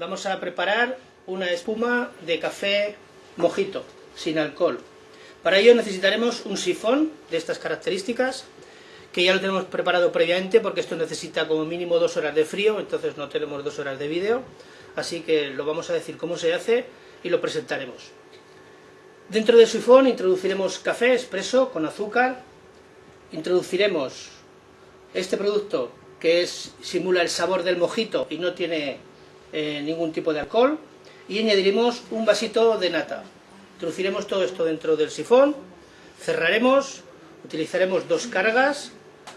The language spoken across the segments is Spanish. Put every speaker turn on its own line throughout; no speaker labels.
Vamos a preparar una espuma de café mojito, sin alcohol. Para ello necesitaremos un sifón de estas características, que ya lo tenemos preparado previamente porque esto necesita como mínimo dos horas de frío, entonces no tenemos dos horas de vídeo, así que lo vamos a decir cómo se hace y lo presentaremos. Dentro del sifón introduciremos café expreso con azúcar, introduciremos este producto que es, simula el sabor del mojito y no tiene eh, ningún tipo de alcohol, y añadiremos un vasito de nata. Introduciremos todo esto dentro del sifón, cerraremos, utilizaremos dos cargas,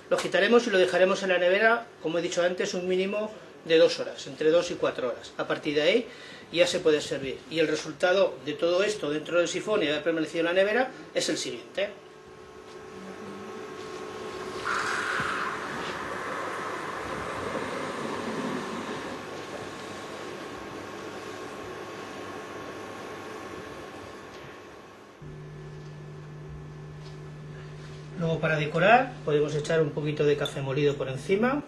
lo agitaremos y lo dejaremos en la nevera, como he dicho antes, un mínimo de dos horas, entre dos y cuatro horas. A partir de ahí ya se puede servir. Y el resultado de todo esto dentro del sifón y haber permanecido en la nevera es el siguiente. Luego para decorar podemos echar un poquito de café molido por encima.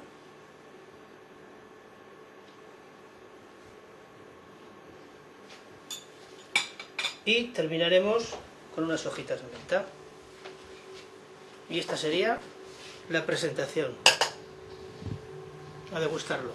y terminaremos con unas hojitas de menta. Y esta sería la presentación. A degustarlo.